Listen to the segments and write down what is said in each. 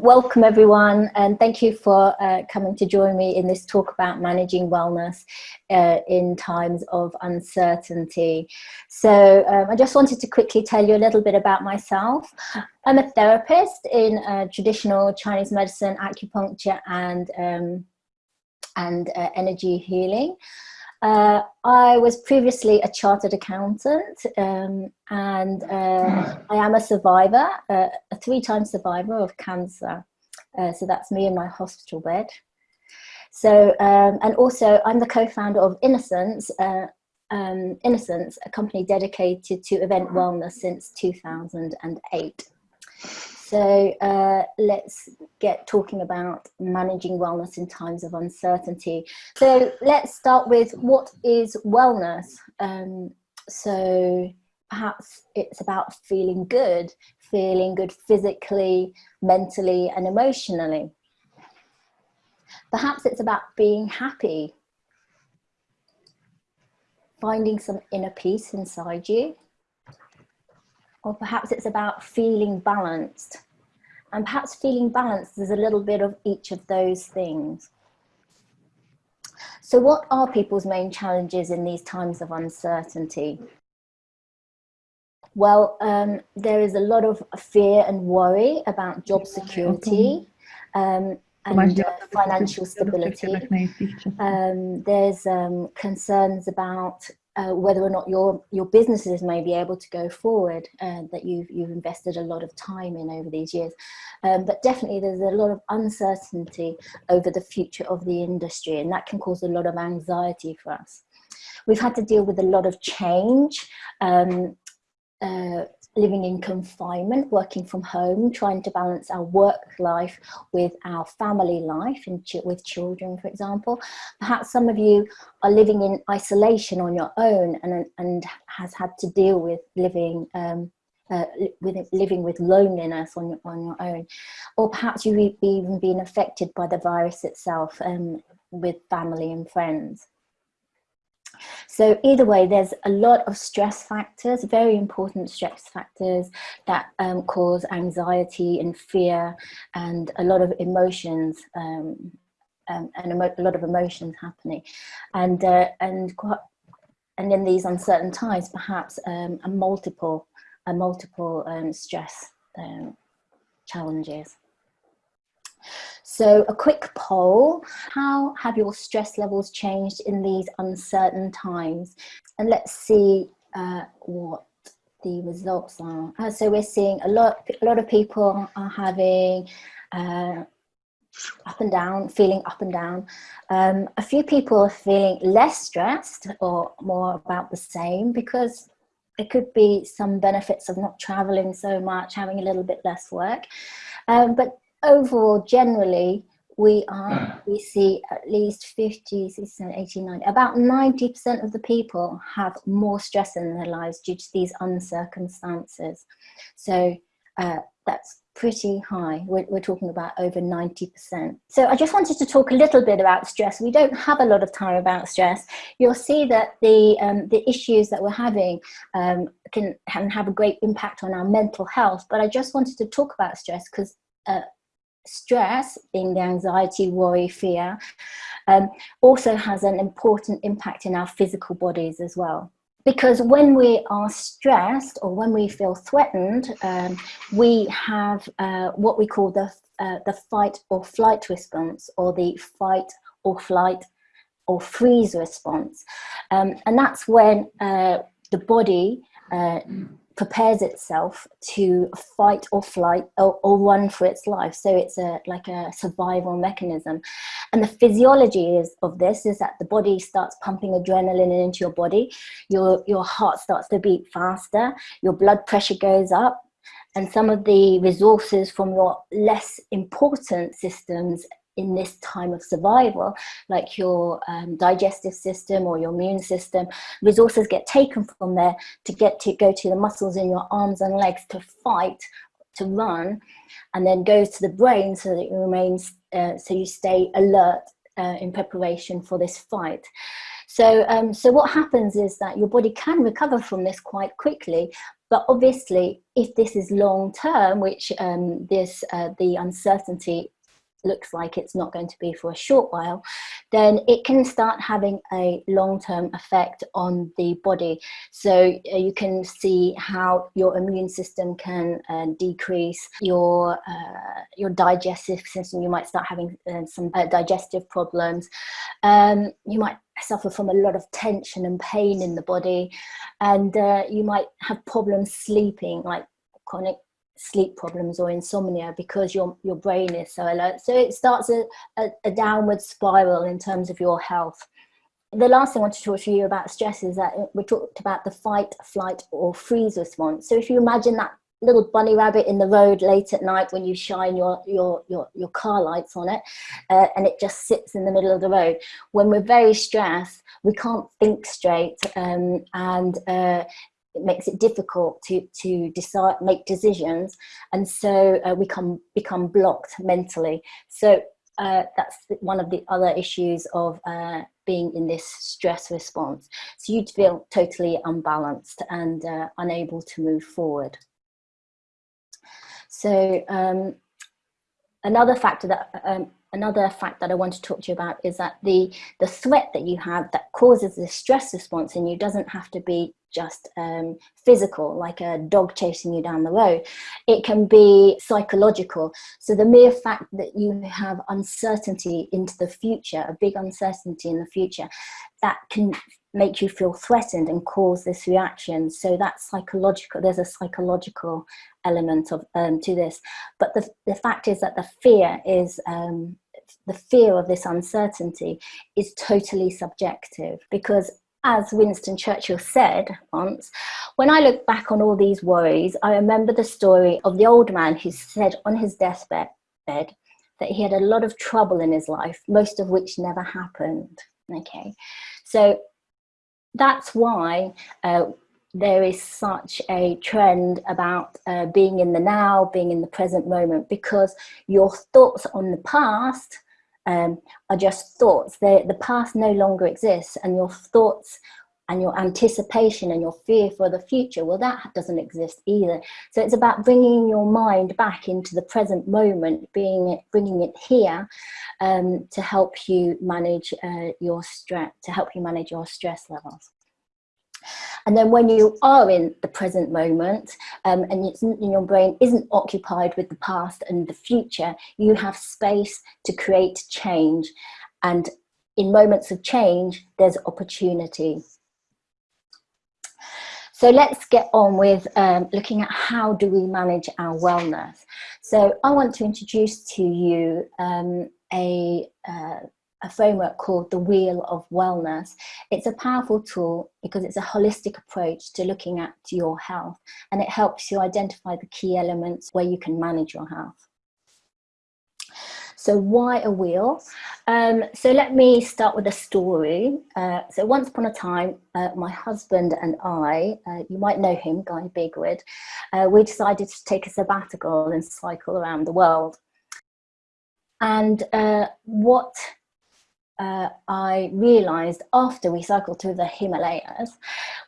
Welcome everyone and thank you for uh, coming to join me in this talk about managing wellness uh, in times of uncertainty. So um, I just wanted to quickly tell you a little bit about myself. I'm a therapist in uh, traditional Chinese medicine, acupuncture and, um, and uh, energy healing. Uh, I was previously a chartered accountant um, and uh, I am a survivor, uh, a three-time survivor of cancer. Uh, so that's me in my hospital bed. So, um, and also I'm the co-founder of Innocence, uh, um, Innocence, a company dedicated to event wellness since 2008. So uh, let's get talking about managing wellness in times of uncertainty. So let's start with what is wellness? Um, so perhaps it's about feeling good, feeling good physically, mentally and emotionally. Perhaps it's about being happy, finding some inner peace inside you or perhaps it's about feeling balanced. And perhaps feeling balanced is a little bit of each of those things. So what are people's main challenges in these times of uncertainty? Well, um, there is a lot of fear and worry about job security um, and uh, financial stability. Um, there's um, concerns about uh, whether or not your your businesses may be able to go forward uh, that you've you've invested a lot of time in over these years. Um, but definitely there's a lot of uncertainty over the future of the industry and that can cause a lot of anxiety for us. We've had to deal with a lot of change um, uh, living in confinement, working from home, trying to balance our work life with our family life and ch with children, for example. Perhaps some of you are living in isolation on your own and, and has had to deal with living um, uh, with living with loneliness on your, on your own. Or perhaps you've even been affected by the virus itself um, with family and friends. So either way, there's a lot of stress factors, very important stress factors that um, cause anxiety and fear and a lot of emotions um, um, and a lot of emotions happening. And, uh, and, and in these uncertain times, perhaps um, a multiple, a multiple um, stress um, challenges. So a quick poll, how have your stress levels changed in these uncertain times? And let's see uh, what the results are. Uh, so we're seeing a lot, a lot of people are having uh, up and down, feeling up and down. Um, a few people are feeling less stressed or more about the same because it could be some benefits of not traveling so much, having a little bit less work. Um, but overall, generally, we are we see at least 50 60 80 90 about 90 percent of the people have more stress in their lives due to these uncircumstances. So uh, that's pretty high. We're, we're, talking about over 90 percent. So i just wanted to talk a little bit about stress. We don't have a lot of time about stress. You'll see that the um, the issues that we're having um, can, can have a great impact on our mental health but i just wanted to talk about stress because uh, stress, being the anxiety, worry, fear, um, also has an important impact in our physical bodies as well. Because when we are stressed or when we feel threatened, um, we have uh, what we call the, uh, the fight or flight response or the fight or flight or freeze response. Um, and that's when uh, the body uh, prepares itself to fight or flight or, or, run for its life. So it's a like a survival mechanism. And the physiology is, of this is that the body starts pumping adrenaline into your body, your, your heart starts to beat faster, your blood pressure goes up, and some of the resources from your less important systems in this time of survival, like your um, digestive system or your immune system, resources get taken from there to get to go to the muscles in your arms and legs to fight, to run, and then goes to the brain so that it remains, uh, so you stay alert uh, in preparation for this fight. So, um, so what happens is that your body can recover from this quite quickly, But obviously, if this is long term, which um, this uh, the uncertainty looks like it's not going to be for a short while, then it can start having a long-term effect on the body. So uh, you can see how your immune system can uh, decrease, your, uh, your digestive system, you might start having uh, some uh, digestive problems. Um, you might suffer from a lot of tension and pain in the body and uh, you might have problems sleeping like chronic sleep problems or insomnia because your your brain is so alert. So it starts a, a, a, downward spiral in terms of your health. The last thing i want to talk to you about stress is that we talked about the fight flight or freeze response. So if you imagine that little bunny rabbit in the road late at night when you shine your your your, your car lights on it uh, and it just sits in the middle of the road when we're very stressed we can't think straight um, and uh, it makes it difficult to to decide make decisions. And so uh, we can become blocked mentally. So uh, that's one of the other issues of uh, being in this stress response. So you'd feel totally unbalanced and uh, unable to move forward. So um, another factor that um, another fact that I want to talk to you about is that the the threat that you have that causes the stress response in you doesn't have to be just um, physical, like a dog chasing you down the road. It can be psychological. So the mere fact that you have uncertainty into the future, a big uncertainty in the future, that can make you feel threatened and cause this reaction. So that's psychological, there's a psychological element of um, to this. But the, the fact is that the fear is, um, the fear of this uncertainty is totally subjective because as Winston Churchill said once, when I look back on all these worries, I remember the story of the old man who said on his deathbed that he had a lot of trouble in his life, most of which never happened. Okay, so that's why uh, there is such a trend about uh, being in the now, being in the present moment, because your thoughts on the past um, are just thoughts. They're, the past no longer exists and your thoughts and your anticipation and your fear for the future, well, that doesn't exist either. So it's about bringing your mind back into the present moment, being bringing it here um, to help you manage uh, your stress, to help you manage your stress levels. And then when you are in the present moment um, and your brain isn't occupied with the past and the future, you have space to create change. And in moments of change, there's opportunity. So let's get on with um, looking at how do we manage our wellness. So I want to introduce to you um, a uh, a framework called the Wheel of Wellness. It's a powerful tool because it's a holistic approach to looking at your health and it helps you identify the key elements where you can manage your health. So why a wheel? Um, so let me start with a story. Uh, so once upon a time, uh, my husband and I, uh, you might know him, Guy Bigwood, uh, we decided to take a sabbatical and cycle around the world. And uh, what uh, I realized after we cycled through the Himalayas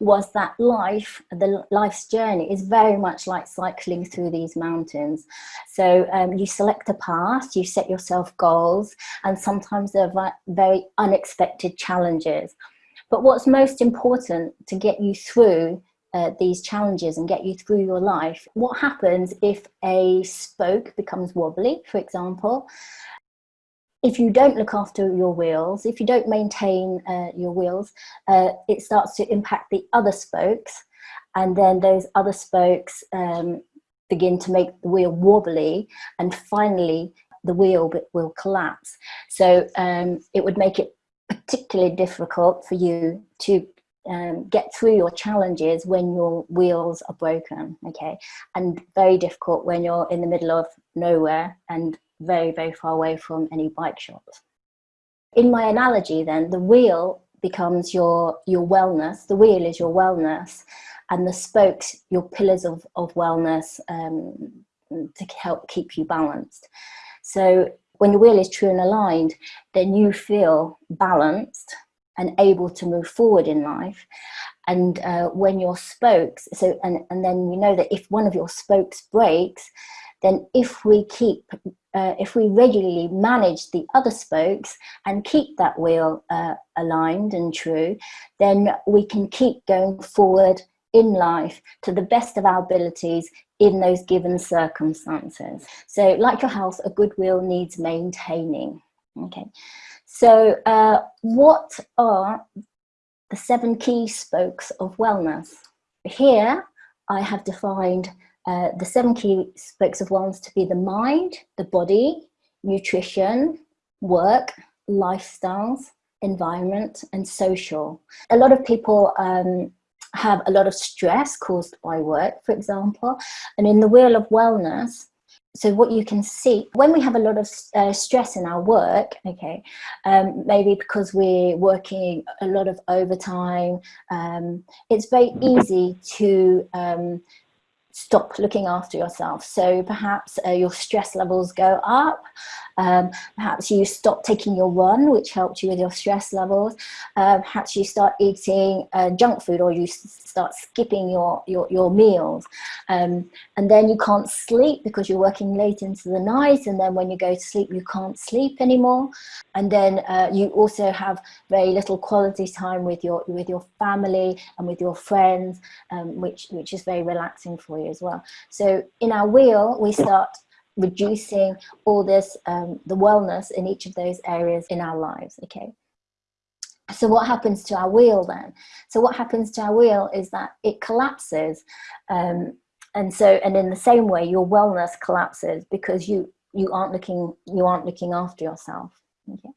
was that life, the life's journey is very much like cycling through these mountains. So um, you select a path, you set yourself goals, and sometimes there are very unexpected challenges. But what's most important to get you through uh, these challenges and get you through your life. What happens if a spoke becomes wobbly, for example, if you don't look after your wheels, if you don't maintain uh, your wheels, uh, it starts to impact the other spokes and then those other spokes um, begin to make the wheel wobbly and finally the wheel will collapse. So um, it would make it particularly difficult for you to um, get through your challenges when your wheels are broken, okay? And very difficult when you're in the middle of nowhere and very, very far away from any bike shops. In my analogy then, the wheel becomes your, your wellness, the wheel is your wellness, and the spokes, your pillars of, of wellness um, to help keep you balanced. So when your wheel is true and aligned, then you feel balanced and able to move forward in life. And uh, when your spokes, so and, and then you know that if one of your spokes breaks, then if we keep, uh, if we regularly manage the other spokes and keep that wheel uh, aligned and true, then we can keep going forward in life to the best of our abilities in those given circumstances. So like your health, a good wheel needs maintaining. Okay, so uh, what are the seven key spokes of wellness? Here I have defined uh, the seven key spokes of wellness to be the mind, the body, nutrition, work, lifestyles, environment and social. A lot of people um, have a lot of stress caused by work, for example, and in the wheel of wellness, so what you can see when we have a lot of uh, stress in our work okay um, maybe because we're working a lot of overtime um, it's very easy to um, stop looking after yourself. So perhaps uh, your stress levels go up, um, perhaps you stop taking your run, which helped you with your stress levels. Uh, perhaps you start eating uh, junk food or you start skipping your, your, your meals. Um, and then you can't sleep because you're working late into the night. And then when you go to sleep, you can't sleep anymore. And then uh, you also have very little quality time with your, with your family and with your friends, um, which, which is very relaxing for you as well. So in our wheel, we start reducing all this, um, the wellness in each of those areas in our lives, okay? So what happens to our wheel then? So what happens to our wheel is that it collapses. Um, and so, and in the same way, your wellness collapses because you, you aren't looking, you aren't looking after yourself. Okay.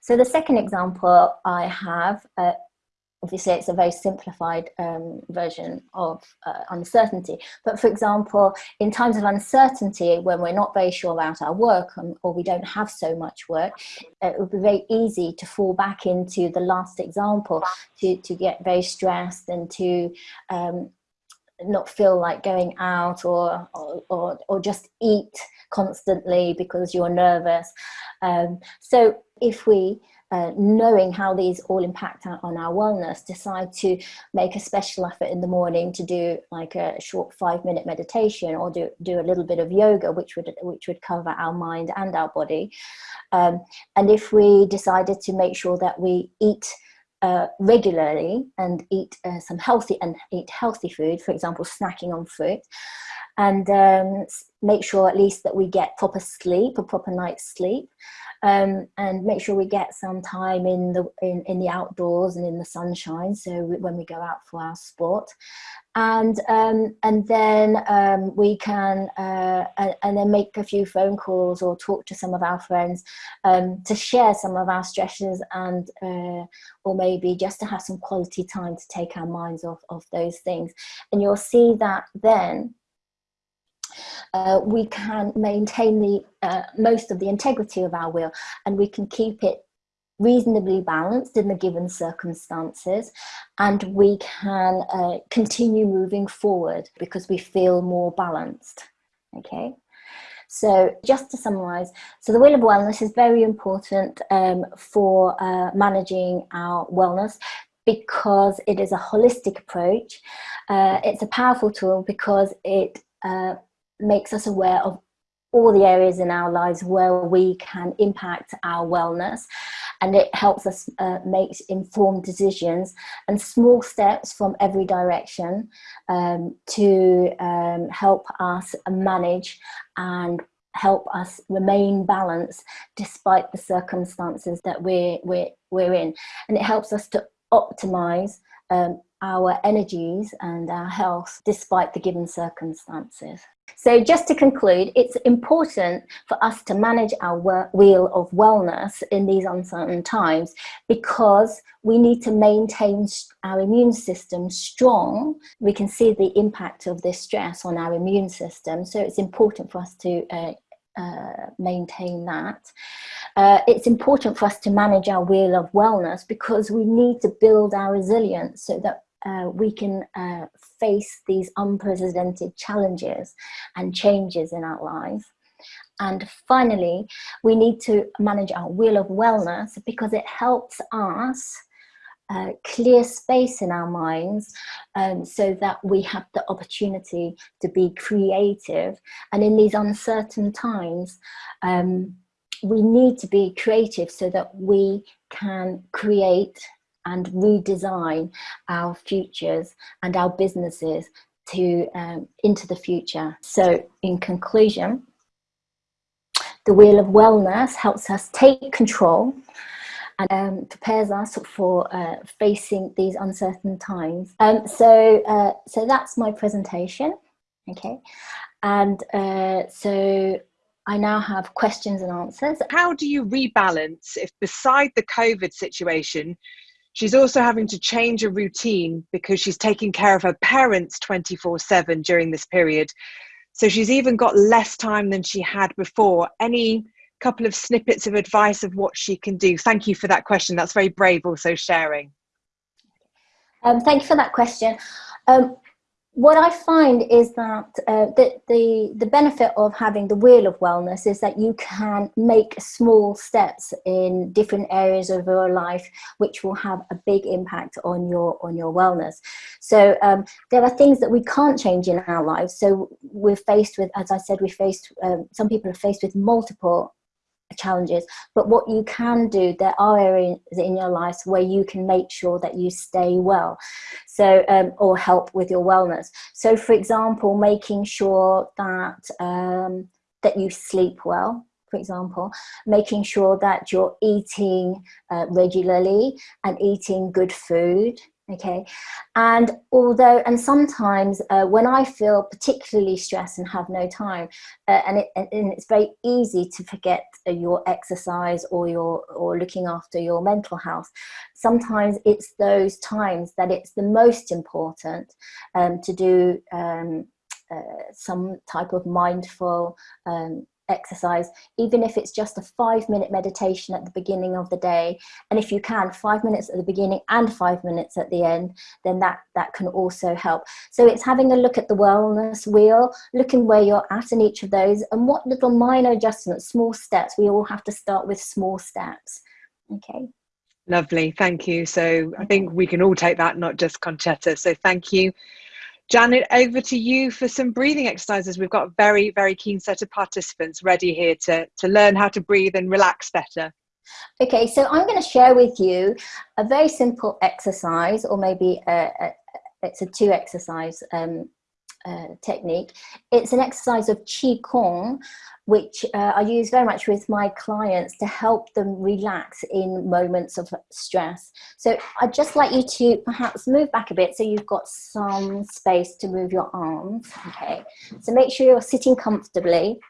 So the second example I have uh, obviously it's a very simplified um, version of uh, uncertainty. But for example, in times of uncertainty, when we're not very sure about our work and, or we don't have so much work, it would be very easy to fall back into the last example, to, to get very stressed and to um, not feel like going out or, or, or, or, just eat constantly because you're nervous. Um, so if we uh, knowing how these all impact on our wellness, decide to make a special effort in the morning to do like a short five minute meditation or do, do a little bit of yoga, which would, which would cover our mind and our body. Um, and if we decided to make sure that we eat uh, regularly and eat uh, some healthy and eat healthy food, for example, snacking on fruit, and um, make sure at least that we get proper sleep, a proper night's sleep, um, and make sure we get some time in the in, in the outdoors and in the sunshine. So when we go out for our sport, and um, and then um, we can uh, and, then make a few phone calls or talk to some of our friends um, to share some of our stresses and uh, or maybe just to have some quality time to take our minds off of those things. And you'll see that then uh, we can maintain the uh, most of the integrity of our will and we can keep it reasonably balanced in the given circumstances and we can uh, continue moving forward because we feel more balanced. Okay? So just to summarize so the wheel of wellness is very important um, for uh, managing our wellness because it is a holistic approach. Uh, it's a powerful tool because it uh, makes us aware of all the areas in our lives where we can impact our wellness and it helps us uh, make informed decisions and small steps from every direction um, to um, help us manage and help us remain balanced despite the circumstances that we're, we're, we're in. And it helps us to optimize um, our energies and our health despite the given circumstances. So just to conclude, it's important for us to manage our wheel of wellness in these uncertain times because we need to maintain our immune system strong. We can see the impact of this stress on our immune system. So it's important for us to uh, uh, maintain that. Uh, it's important for us to manage our wheel of wellness because we need to build our resilience so that uh, we can uh, face these unprecedented challenges and changes in our lives. And finally, we need to manage our wheel of wellness because it helps us uh, clear space in our minds um, so that we have the opportunity to be creative. And in these uncertain times, um, we need to be creative so that we can create and redesign our futures and our businesses to um, into the future. So in conclusion, the wheel of wellness helps us take control and um, prepares us for uh, facing these uncertain times. Um, so, uh, so that's my presentation, okay? And uh, so I now have questions and answers. How do you rebalance if beside the COVID situation, she's also having to change a routine because she's taking care of her parents 24 7 during this period? So she's even got less time than she had before. Any couple of snippets of advice of what she can do? Thank you for that question. That's very brave also sharing. Um, thank you for that question. Um, what I find is that uh, the, the, the benefit of having the wheel of wellness is that you can make small steps in different areas of your life which will have a big impact on your on your wellness. So um, there are things that we can't change in our lives. So we're faced with, as I said, we're faced, um, some people are faced with multiple challenges. But what you can do there are areas in your life where you can make sure that you stay well so um, or help with your wellness. So for example making sure that um, that you sleep well for example, making sure that you're eating uh, regularly and eating good food, okay? And although and sometimes uh, when I feel particularly stressed and have no time uh, and, it, and it's very easy to forget uh, your exercise or your or looking after your mental health sometimes it's those times that it's the most important um, to do um, uh, some type of mindful um, exercise, even if it's just a five minute meditation at the beginning of the day. And if you can, five minutes at the beginning and five minutes at the end, then that, that can also help. So it's having a look at the wellness wheel, looking where you're at in each of those and what little minor adjustments, small steps, we all have to start with small steps. Okay. Lovely, thank you. So I think we can all take that, not just Concetta. So thank you. Janet, over to you for some breathing exercises. We've got a very, very keen set of participants ready here to, to learn how to breathe and relax better. Okay, so I'm going to share with you a very simple exercise, or maybe a, a, it's a two exercise um, uh, technique. It's an exercise of Qi Gong, which uh, I use very much with my clients to help them relax in moments of stress. So I'd just like you to perhaps move back a bit so you've got some space to move your arms, okay? So make sure you're sitting comfortably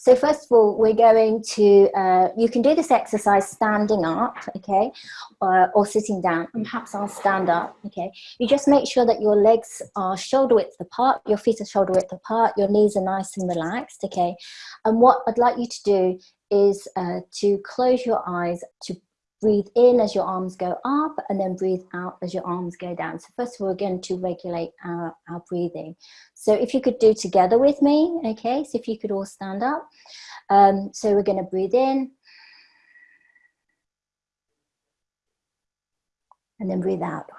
so first of all, we're going to, uh, you can do this exercise standing up, okay, uh, or sitting down, and perhaps I'll stand up, okay. You just make sure that your legs are shoulder width apart, your feet are shoulder width apart, your knees are nice and relaxed, okay. And what I'd like you to do is uh, to close your eyes, to breathe in as your arms go up and then breathe out as your arms go down. So first of all, again, to regulate our, our breathing. So if you could do together with me, okay, so if you could all stand up. Um, so we're gonna breathe in. And then breathe out.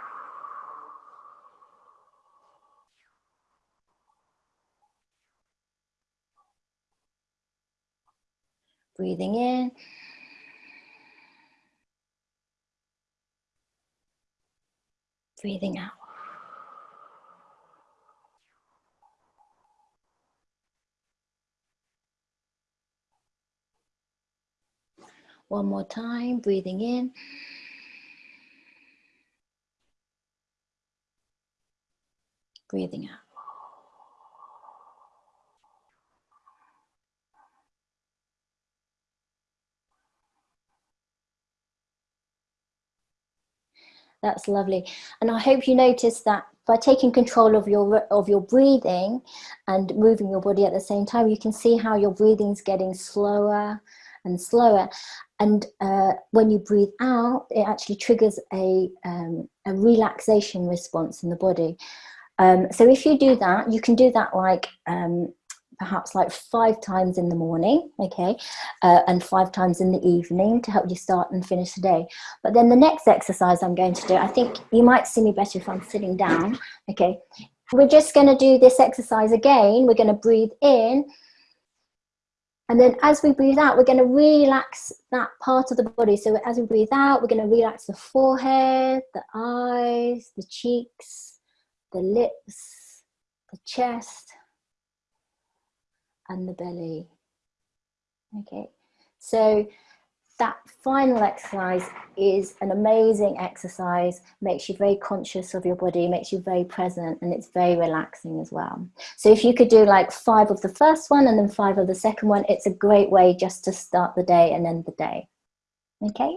Breathing in. Breathing out. One more time, breathing in. Breathing out. That's lovely. And I hope you notice that by taking control of your of your breathing and moving your body at the same time, you can see how your breathing is getting slower and slower. And uh, when you breathe out, it actually triggers a, um, a relaxation response in the body. Um, so if you do that, you can do that like um, perhaps like five times in the morning, okay, uh, and five times in the evening to help you start and finish the day. But then the next exercise I'm going to do, I think you might see me better if I'm sitting down, okay. We're just going to do this exercise again. We're going to breathe in. And then as we breathe out, we're going to relax that part of the body. So as we breathe out, we're going to relax the forehead, the eyes, the cheeks, the lips, the chest, and the belly. Okay, so that final exercise is an amazing exercise, makes you very conscious of your body, makes you very present, and it's very relaxing as well. So if you could do like five of the first one and then five of the second one, it's a great way just to start the day and end the day. Okay.